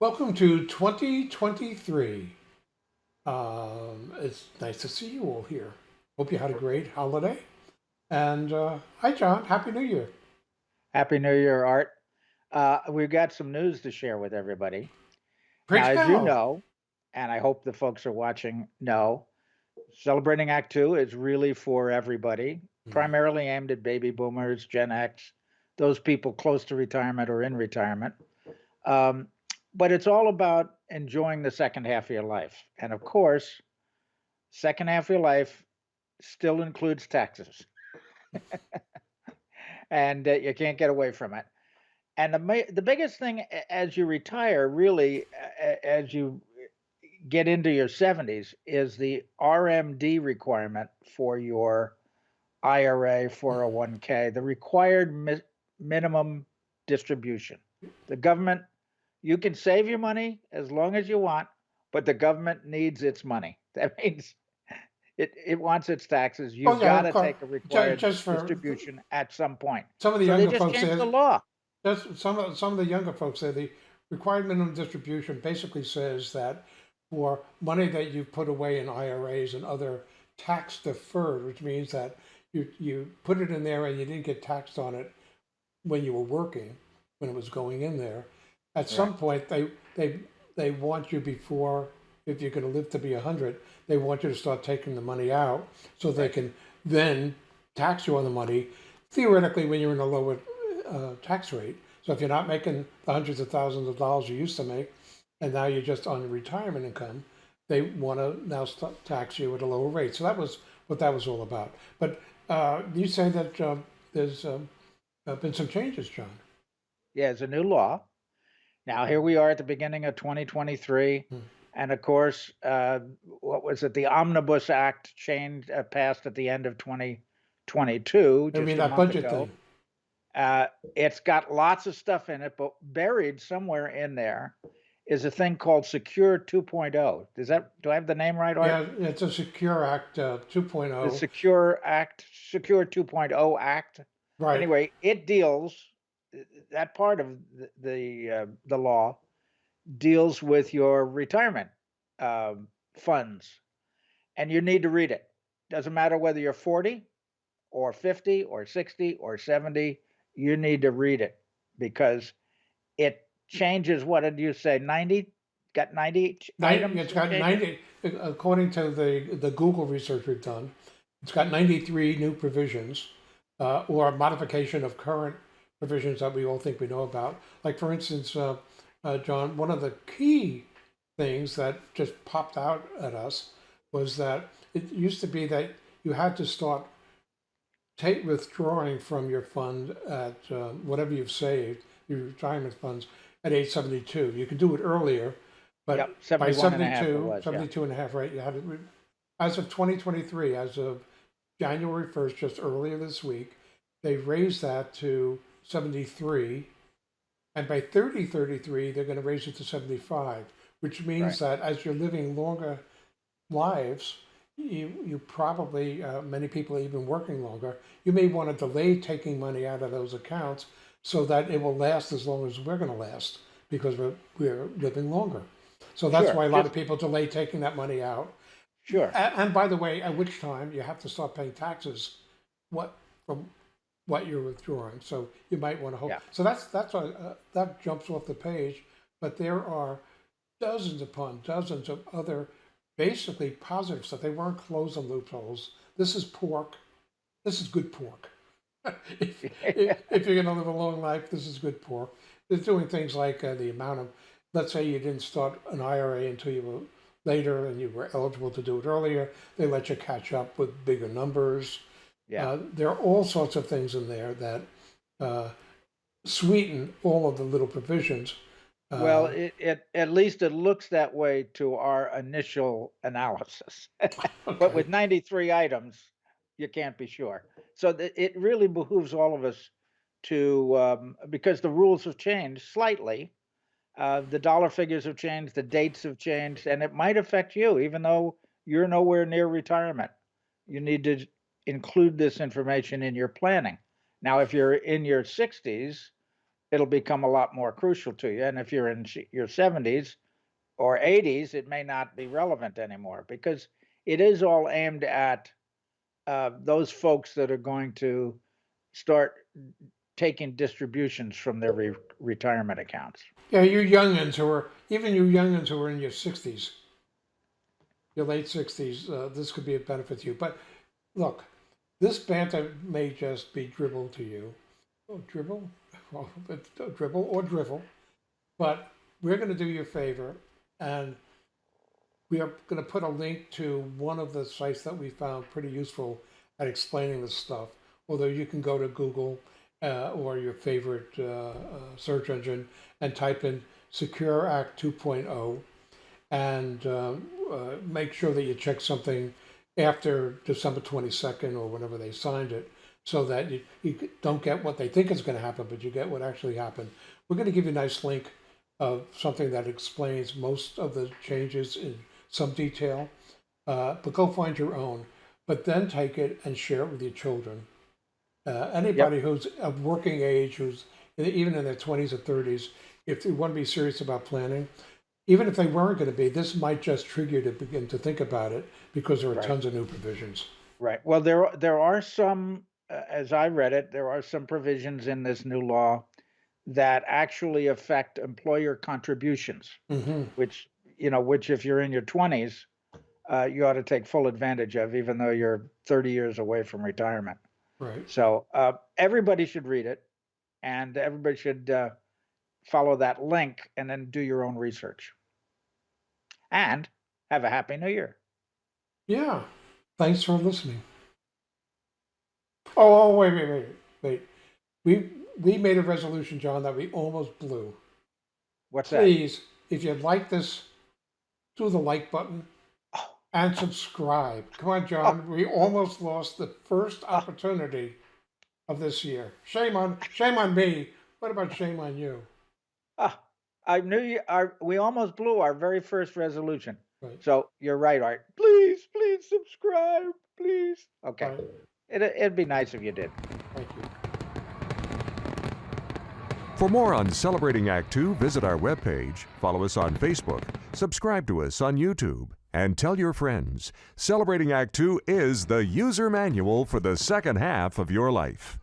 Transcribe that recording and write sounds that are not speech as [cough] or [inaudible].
Welcome to 2023. Um, it's nice to see you all here. Hope you had a great holiday. And uh, hi, John. Happy New Year. Happy New Year, Art. Uh, we've got some news to share with everybody. Preach Now, as you know, and I hope the folks are watching know, Celebrating Act Two is really for everybody, Mhm. primarily aimed at baby boomers, Gen X, those people close to retirement or in retirement. Um, but it's all about enjoying the second half of your life. And of course, second half of your life still includes taxes. [laughs] and uh, you can't get away from it. And the the biggest thing as you retire, really, as you get into your 70s, is the RMD requirement for your IRA, 401k, the required mi- minimum distribution. The government, you can save your money as long as you want, but the government needs its money. [laughs] That means it, it wants its taxes. You've Oh, yeah, got to take a required just distribution at some point. Some of the So they younger just folks say, the law. just some of, some of the younger folks say the required minimum distribution basically says that for money that you put away in IRAs and other tax deferred, which means that you, you put it in there and you didn't get taxed on it when you were working, when it was going in there. At some point, they, they, they want you before, if you're gonna live to be a hundred, they want you to start taking the money out so they can then tax you on the money theoretically when you're in a lower uh, tax rate. So if you're not making the hundreds of thousands of dollars you used to make, and now you're just on retirement income, they want to now start tax you at a lower rate. So that was what that was all about. But uh, you say that um, there's um, uh, been some changes, John. Yeah, it's a new law. Now, here we are at the beginning of 2023. Hmm. And of course, uh, what was it? The Omnibus Act changed, uh, passed at the end of 2022. I mean that budget ago. thing. Uh, it's got lots of stuff in it, but buried somewhere in there is a thing called Secure 2.0. Does that, do I have the name right? Art? Yeah, it's a Secure Act uh, 2.0. The Secure Act, Secure 2.0 Act. right. Anyway, it deals that part of the the, uh, the law deals with your retirement um, funds, and you need to read it. Doesn't matter whether you're 40 or 50 or 60 or 70, you need to read it because it changes. What did you say? 90? Got 90 ch- Nine- items? it's got 90, according to the, the Google research we've done, it's got 93 new provisions uh, or modification of current provisions that we all think we know about. Like, for instance, uh, uh, John, one of the key things that just popped out at us was that it used to be that you had to start take withdrawing from your fund at uh, whatever you've saved, your retirement funds, at age 72. You could do it earlier, but Yep, by 71 and a half it 72, yeah. and a half, right? You had it, as of 2023, as of January 1st, just earlier this week, they raised that to 73. And by 3033, they're going to raise it to 75, which means that as you're living longer lives, you, you probably, uh, many people are even working longer, you may want to delay taking money out of those accounts so that it will last as long as we're going to last because we're, we're living longer. So that's Sure, why a lot of people delay taking that money out. Sure. And, and by the way, at which time you have to start paying taxes, what from what you're withdrawing. So you might want to hold. Yeah. So that's that's a, uh, that jumps off the page. But there are dozens upon dozens of other basically positive stuff. They weren't closing loopholes. This is pork. This is good pork. [laughs] if, if, [laughs] if you're going to live a long life, this is good pork. They're doing things like uh, the amount of, let's say you didn't start an IRA until you were later and you were eligible to do it earlier. They let you catch up with bigger numbers. Yeah. Uh, there are all sorts of things in there that uh, sweeten all of the little provisions. Uh, Well, it, it at least it looks that way to our initial analysis. [laughs] But with 93 items, you can't be sure. So th- it really behooves all of us to, um, because the rules have changed slightly. Uh, the dollar figures have changed, the dates have changed, and it might affect you, even though you're nowhere near retirement. You need to include this information in your planning. Now, if you're in your 60s, it'll become a lot more crucial to you. And if you're in your 70s or 80s, it may not be relevant anymore because it is all aimed at uh, those folks that are going to start taking distributions from their re- retirement accounts. Yeah, you youngins who are, even you youngins who are in your sixties, your late sixties, uh, this could be a benefit to you. But look, this banter may just be dribble to you. Oh, dribble? [laughs] Well, dribble or drivel. But we're going to do you a favor and we are going to put a link to one of the sites that we found pretty useful at explaining this stuff. Although you can go to Google uh, or your favorite uh, uh, search engine and type in Secure Act 2.0 and uh, uh, make sure that you check something after December 22nd or whenever they signed it so that you, you don't get what they think is going to happen, but you get what actually happened. We're going to give you a nice link of something that explains most of the changes in some detail, uh, but go find your own. But then take it and share it with your children. Uh, anybody who's of working age, who's even in their 20s or 30s, if they want to be serious about planning, even if they weren't going to be, this might just trigger you to begin to think about it because there are Right. tons of new provisions. Right. Well, there are- there are some, uh, as I read it, there are some provisions in this new law that actually affect employer contributions, hmm which you know, which if you're in your 20s, uh, you ought to take full advantage of, even though you're 30 years away from retirement. Right. So uh, everybody should read it, and everybody should uh, follow that link, and then do your own research. And have a happy new year. Yeah. Thanks for listening. Oh, oh, wait, wait, wait, wait. We we made a resolution, John, that we almost blew. What's that? Please, if you like this, do the like button Oh. and subscribe. Come on, John. We almost lost the first opportunity of this year. Shame on shame on me. What about shame on you? Ah, I knew you. Our, we almost blew our very first resolution. Right. So you're right, Art. Please, please subscribe, please. Okay. All right. It, it'd be nice if you did. Thank you. For more on Celebrating Act Two, visit our webpage, follow us on Facebook, subscribe to us on YouTube, and tell your friends. Celebrating Act Two is the user manual for the second half of your life.